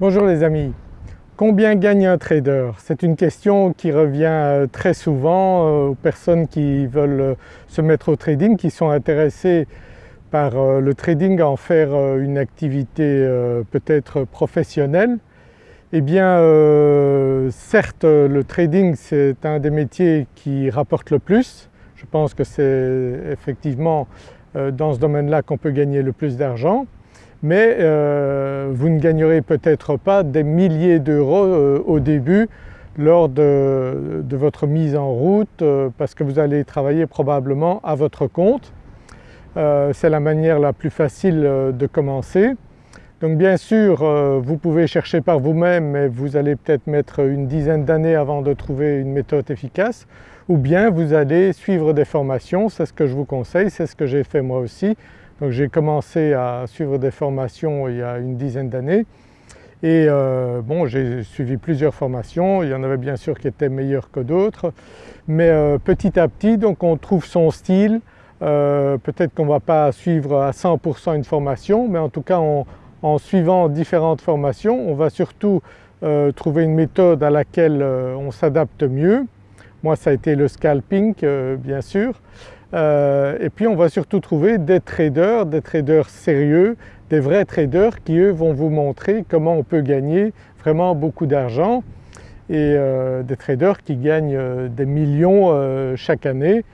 Bonjour les amis, combien gagne un trader? C'est une question qui revient euh, très souvent euh, aux personnes qui veulent euh, se mettre au trading, qui sont intéressées par le trading à en faire une activité peut-être professionnelle. Eh bien certes le trading c'est un des métiers qui rapporte le plus, je pense que c'est effectivement dans ce domaine-là qu'on peut gagner le plus d'argent mais euh, vous ne gagnerez peut-être pas des milliers d'euros euh, au début lors de, votre mise en route euh, parce que vous allez travailler probablement à votre compte. C'est la manière la plus facile de commencer. Donc bien sûr vous pouvez chercher par vous-même mais vous allez peut-être mettre une dizaine d'années avant de trouver une méthode efficace ou bien vous allez suivre des formations, c'est ce que je vous conseille, c'est ce que j'ai fait moi aussi. J'ai commencé à suivre des formations il y a une dizaine d'années. Et euh, bon j'ai suivi plusieurs formations, il y en avait bien sûr qui étaient meilleures que d'autres. Mais euh, petit à petit donc on trouve son style, euh, peut-être qu'on ne va pas suivre à 100% une formation mais en tout cas en suivant différentes formations on va surtout trouver une méthode à laquelle on s'adapte mieux. Moi ça a été le scalping bien sûr. Euh, et puis on va surtout trouver des traders, des traders sérieux, des vrais traders qui eux vont vous montrer comment on peut gagner vraiment beaucoup d'argent. Et euh, des traders qui gagnent euh, des millions chaque année.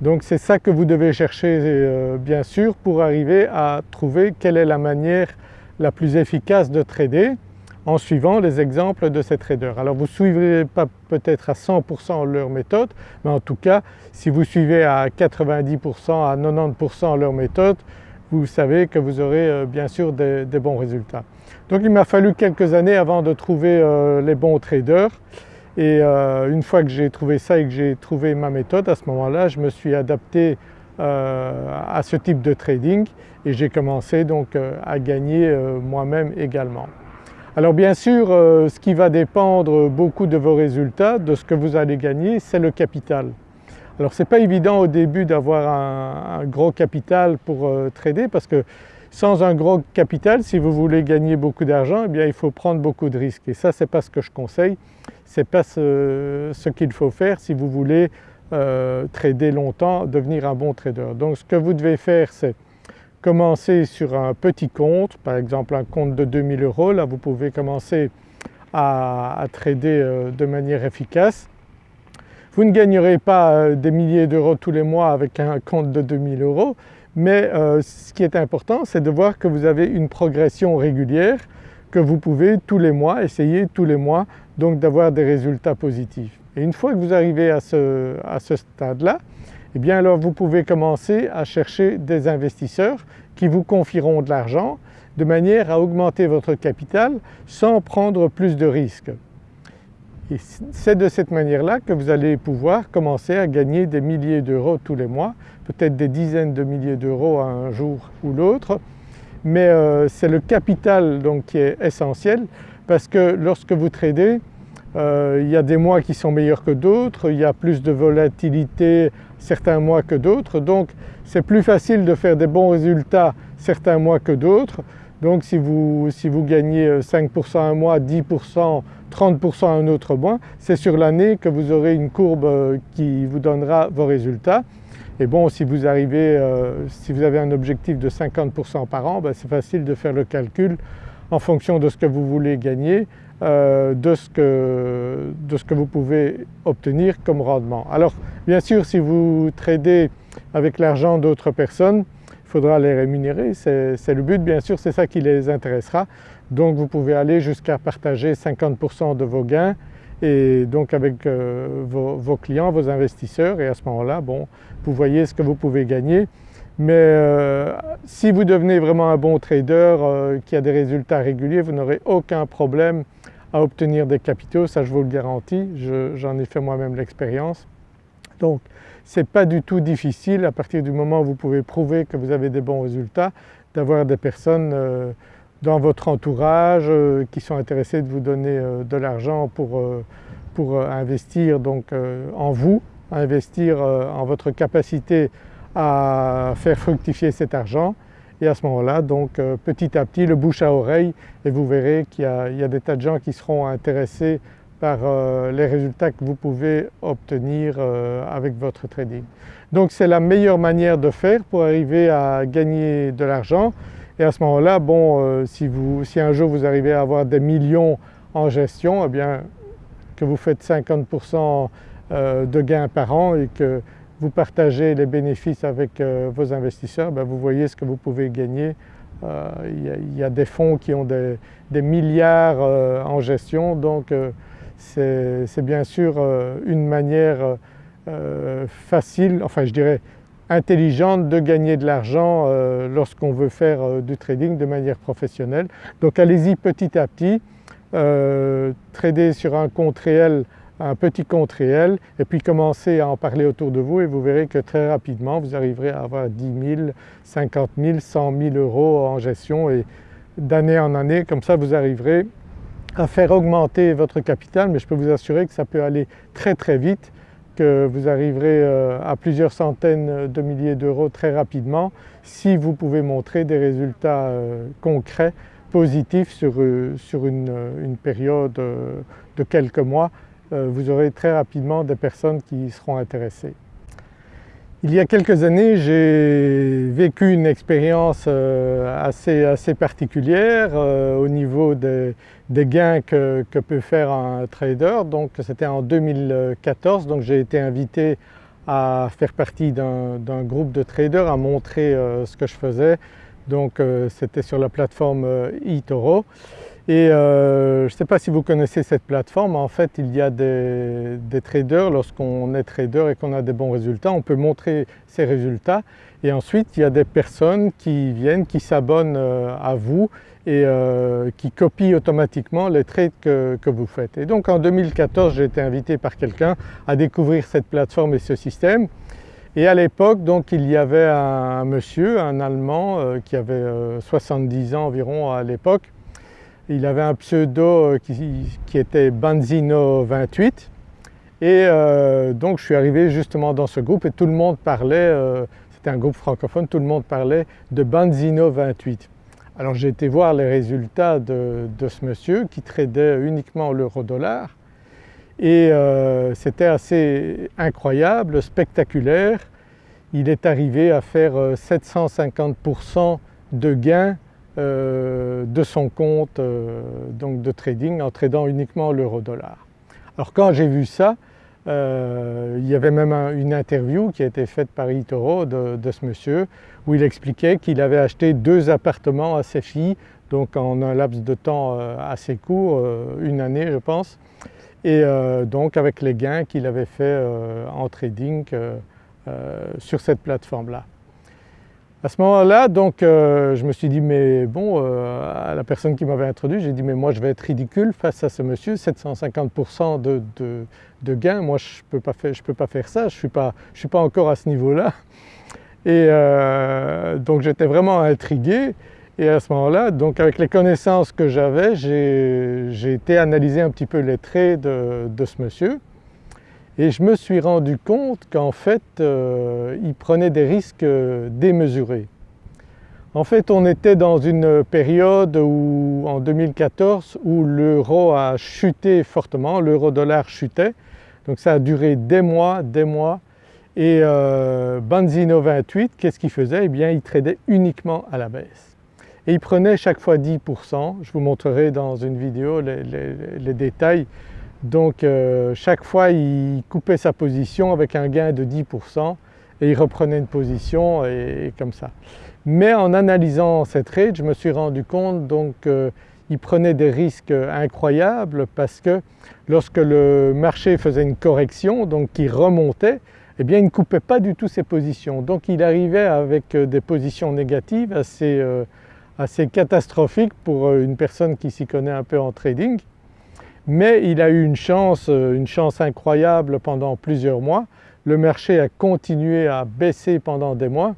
Donc c'est ça que vous devez chercher bien sûr pour arriver à trouver quelle est la manière la plus efficace de trader en suivant les exemples de ces traders. Alors vous ne suivrez pas peut-être à 100% leur méthode mais en tout cas si vous suivez à 90% à 90% leur méthode vous savez que vous aurez euh, bien sûr des, bons résultats. Donc il m'a fallu quelques années avant de trouver euh, les bons traders et euh, une fois que j'ai trouvé ça et que j'ai trouvé ma méthode à ce moment-là je me suis adapté à ce type de trading et j'ai commencé donc à gagner moi-même également. Alors bien sûr euh, ce qui va dépendre beaucoup de vos résultats, de ce que vous allez gagner, c'est le capital. Alors ce n'est pas évident au début d'avoir un, gros capital pour euh, trader parce que sans un gros capital, si vous voulez gagner beaucoup d'argent, eh bien il faut prendre beaucoup de risques et ça ce n'est pas ce que je conseille, ce n'est pas ce, qu'il faut faire si vous voulez euh, trader longtemps, devenir un bon trader. Donc ce que vous devez faire c'est commencer sur un petit compte, par exemple un compte de 2000 euros, là vous pouvez commencer à, trader euh, de manière efficace. Vous ne gagnerez pas euh, des milliers d'euros tous les mois avec un compte de 2000 euros mais euh, ce qui est important c'est de voir que vous avez une progression régulière que vous pouvez tous les mois essayer tous les mois donc d'avoir des résultats positifs. Et une fois que vous arrivez à ce, à ce stade-là, eh bien alors vous pouvez commencer à chercher des investisseurs qui vous confieront de l'argent de manière à augmenter votre capital sans prendre plus de risques. C'est de cette manière-là que vous allez pouvoir commencer à gagner des milliers d'euros tous les mois, peut-être des dizaines de milliers d'euros un jour ou l'autre, mais euh, c'est le capital donc qui est essentiel parce que lorsque vous tradez, euh, il y a des mois qui sont meilleurs que d'autres, il y a plus de volatilité certains mois que d'autres donc c'est plus facile de faire des bons résultats certains mois que d'autres. Donc si vous, si vous gagnez 5% un mois, 10%, 30% un autre mois, c'est sur l'année que vous aurez une courbe euh, qui vous donnera vos résultats. Et bon si vous arrivez, euh, si vous avez un objectif de 50% par an, ben, c'est facile de faire le calcul en fonction de ce que vous voulez gagner euh, de, ce que, de, ce que, vous pouvez obtenir comme rendement. Alors bien sûr si vous tradez avec l'argent d'autres personnes, il faudra les rémunérer, c'est le but bien sûr, c'est ça qui les intéressera. Donc vous pouvez aller jusqu'à partager 50% de vos gains et donc avec euh, vos, clients, vos investisseurs et à ce moment-là bon vous voyez ce que vous pouvez gagner. Mais euh, si vous devenez vraiment un bon trader qui a des résultats réguliers, vous n'aurez aucun problème à obtenir des capitaux, ça je vous le garantis, j'en ai fait moi-même l'expérience. Donc ce n'est pas du tout difficile à partir du moment où vous pouvez prouver que vous avez des bons résultats d'avoir des personnes euh, dans votre entourage euh, qui sont intéressées de vous donner euh, de l'argent pour, pour investir donc en vous, investir en votre capacité à faire fructifier cet argent et à ce moment-là donc euh, petit à petit le bouche à oreille et vous verrez qu'il y, a des tas de gens qui seront intéressés par euh, les résultats que vous pouvez obtenir euh, avec votre trading. Donc c'est la meilleure manière de faire pour arriver à gagner de l'argent et à ce moment-là bon si, si, un jour vous arrivez à avoir des millions en gestion eh bien que vous faites 50% de gains par an et que vous partagez les bénéfices avec euh, vos investisseurs, ben vous voyez ce que vous pouvez gagner. Euh, il y, a des fonds qui ont des, milliards euh, en gestion donc c'est bien sûr une manière facile, enfin je dirais intelligente de gagner de l'argent lorsqu'on veut faire du trading de manière professionnelle. Donc allez-y petit à petit, trader sur un compte réel un petit compte réel et puis commencez à en parler autour de vous et vous verrez que très rapidement vous arriverez à avoir 10 000, 50 000, 100 000 euros en gestion et d'année en année comme ça vous arriverez à faire augmenter votre capital. Mais je peux vous assurer que ça peut aller très très vite que vous arriverez euh, à plusieurs centaines de milliers d'euros très rapidement si vous pouvez montrer des résultats euh, concrets positifs sur, euh, sur une, une période de quelques mois vous aurez très rapidement des personnes qui seront intéressées. Il y a quelques années j'ai vécu une expérience euh, assez, assez particulière euh, au niveau des, gains que, peut faire un trader. Donc c'était en 2014, donc j'ai été invité à faire partie d'un groupe de traders, à montrer ce que je faisais. Donc c'était sur la plateforme eToro. Et euh, je ne sais pas si vous connaissez cette plateforme, en fait il y a des, traders, lorsqu'on est trader et qu'on a des bons résultats, on peut montrer ces résultats. Et ensuite il y a des personnes qui viennent, qui s'abonnent euh, à vous et euh, qui copient automatiquement les trades que, vous faites. Et donc en 2014 j'ai été invité par quelqu'un à découvrir cette plateforme et ce système. Et à l'époque donc il y avait un, monsieur, un Allemand qui avait 70 ans environ à l'époque il avait un pseudo euh, qui, était Banzino28 et euh, donc je suis arrivé justement dans ce groupe et tout le monde parlait, euh, c'était un groupe francophone, tout le monde parlait de Banzino28. Alors j'ai été voir les résultats de, ce monsieur qui tradait uniquement l'euro-dollar et c'était assez incroyable, spectaculaire. Il est arrivé à faire 750% de gains euh, de son compte euh, donc de trading en tradant uniquement l'euro-dollar. Alors quand j'ai vu ça, euh, il y avait même une interview qui a été faite par eToro de, de ce monsieur où il expliquait qu'il avait acheté deux appartements à ses filles donc en un laps de temps assez court, une année je pense, et donc avec les gains qu'il avait fait en trading sur cette plateforme-là. À ce moment-là donc euh, je me suis dit mais bon euh, à la personne qui m'avait introduit j'ai dit mais moi je vais être ridicule face à ce monsieur 750% de, de, gains. Moi je ne peux, pas faire, peux pas faire ça. Je ne suis, pas, suis pas encore à ce niveau-là. Et euh, donc j'étais vraiment intrigué. Et à ce moment-là donc avec les connaissances que j'avais j'ai été analyser un petit peu les traits de, de ce monsieur et je me suis rendu compte qu'en fait euh, il prenait des risques démesurés. En fait on était dans une période où, en 2014 où l'euro a chuté fortement, l'euro-dollar chutait, donc ça a duré des mois, des mois. Et euh, Banzino 28 qu'est-ce qu'il faisait? Eh bien il tradait uniquement à la baisse. Et il prenait chaque fois 10%, je vous montrerai dans une vidéo les détails donc euh, chaque fois il coupait sa position avec un gain de 10% et il reprenait une position et, comme ça. Mais en analysant cette trade je me suis rendu compte donc qu'il euh, prenait des risques incroyables parce que lorsque le marché faisait une correction donc qui remontait eh bien il ne coupait pas du tout ses positions donc il arrivait avec euh, des positions négatives assez, assez catastrophiques pour une personne qui s'y connaît un peu en trading mais il a eu une chance, euh, une chance incroyable pendant plusieurs mois. Le marché a continué à baisser pendant des mois.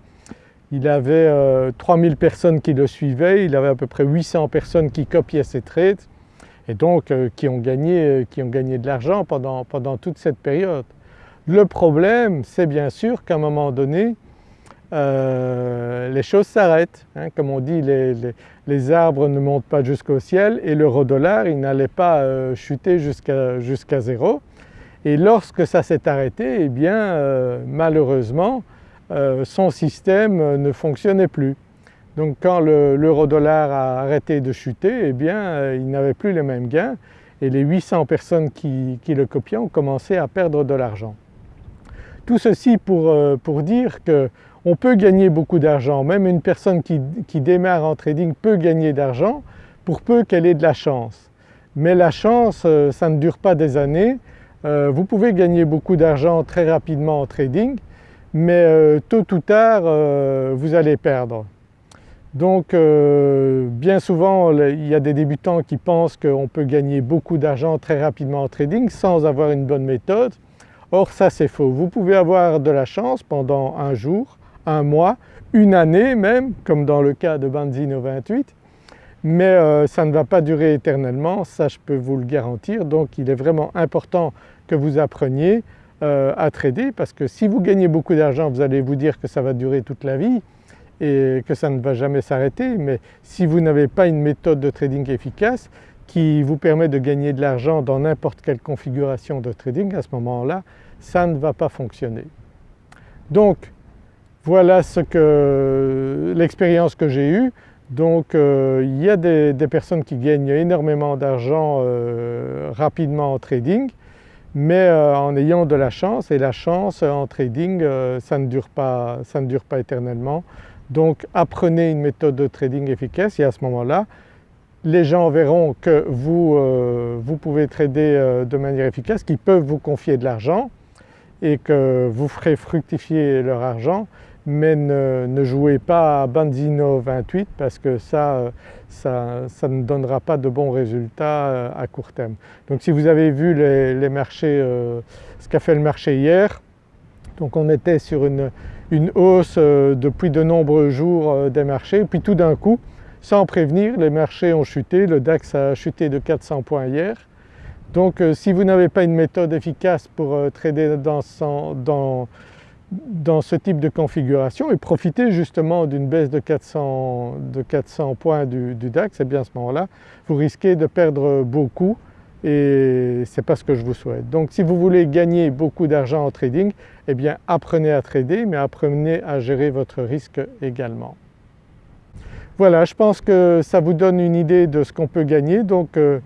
Il avait 3000 euh, personnes qui le suivaient, il avait à peu près 800 personnes qui copiaient ses trades et donc euh, qui, ont gagné, qui ont gagné de l'argent pendant, pendant toute cette période. Le problème c'est bien sûr qu'à un moment donné les choses s'arrêtent. Hein. Comme on dit les, arbres ne montent pas jusqu'au ciel et l'euro dollar il n'allait pas chuter jusqu'à zéro. Et lorsque ça s'est arrêté, eh bien malheureusement son système ne fonctionnait plus. Donc quand l'euro-dollar a arrêté de chuter, eh bien euh, il n'avait plus les mêmes gains et les 800 personnes qui, le copiaient ont commencé à perdre de l'argent. Tout ceci pour, euh, pour dire qu'on peut gagner beaucoup d'argent, même une personne qui, démarre en trading peut gagner d'argent pour peu qu'elle ait de la chance. Mais la chance euh, ça ne dure pas des années, vous pouvez gagner beaucoup d'argent très rapidement en trading mais tôt ou tard vous allez perdre. Donc euh, bien souvent il y a des débutants qui pensent qu'on peut gagner beaucoup d'argent très rapidement en trading sans avoir une bonne méthode. Or ça c'est faux. Vous pouvez avoir de la chance pendant un jour, un mois, une année même comme dans le cas de Banzino 28 mais euh, ça ne va pas durer éternellement, ça je peux vous le garantir. Donc il est vraiment important que vous appreniez euh, à trader parce que si vous gagnez beaucoup d'argent vous allez vous dire que ça va durer toute la vie et que ça ne va jamais s'arrêter mais si vous n'avez pas une méthode de trading efficace qui vous permet de gagner de l'argent dans n'importe quelle configuration de trading à ce moment-là ça ne va pas fonctionner. Donc voilà ce que l'expérience que j'ai eue. Donc euh, il y a des, personnes qui gagnent énormément d'argent euh, rapidement en trading mais euh, en ayant de la chance et la chance en trading ça ne dure pas, éternellement. Donc apprenez une méthode de trading efficace et à ce moment-là les gens verront que vous, euh, pouvez trader de manière efficace, qu'ils peuvent vous confier de l'argent et que vous ferez fructifier leur argent mais ne, jouez pas à Banzino 28 parce que ça, ça, ne donnera pas de bons résultats euh, à court terme. Donc si vous avez vu les, marchés, ce qu'a fait le marché hier, donc on était sur une, hausse euh, depuis de nombreux jours euh, des marchés puis tout d'un coup sans prévenir les marchés ont chuté, le DAX a chuté de 400 points hier. Donc euh, si vous n'avez pas une méthode efficace pour trader dans, ce type de configuration et profiter justement d'une baisse de 400, points du, du DAX, et bien à ce moment-là vous risquez de perdre beaucoup et ce n'est pas ce que je vous souhaite. Donc si vous voulez gagner beaucoup d'argent en trading, eh bien apprenez à trader mais apprenez à gérer votre risque également. Voilà, je pense que ça vous donne une idée de ce qu'on peut gagner. Donc euh,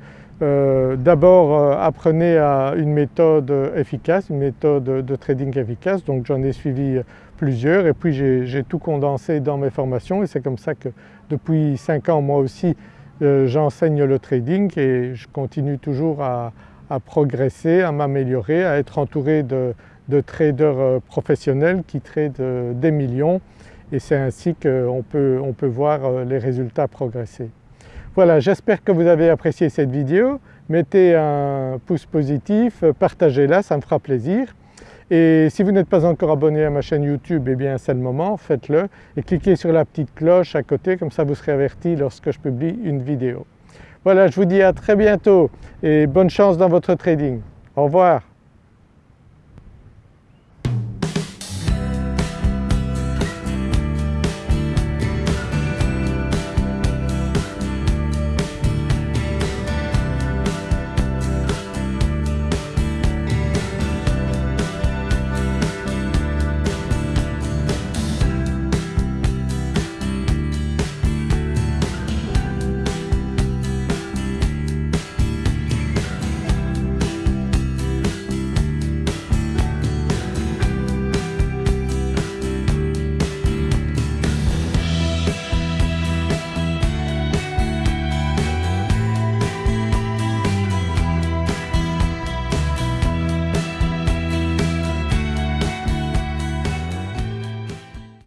euh, d'abord euh, apprenez à une méthode efficace, une méthode de trading efficace. Donc j'en ai suivi plusieurs et puis j'ai tout condensé dans mes formations et c'est comme ça que depuis 5 ans moi aussi euh, j'enseigne le trading et je continue toujours à, progresser, à m'améliorer, à être entouré de, traders professionnels qui tradent des millions et c'est ainsi qu'on peut, on peut voir les résultats progresser. Voilà, j'espère que vous avez apprécié cette vidéo. Mettez un pouce positif, partagez-la, ça me fera plaisir. Et si vous n'êtes pas encore abonné à ma chaîne YouTube, eh bien c'est le moment, faites-le et cliquez sur la petite cloche à côté comme ça vous serez averti lorsque je publie une vidéo. Voilà, je vous dis à très bientôt et bonne chance dans votre trading. Au revoir.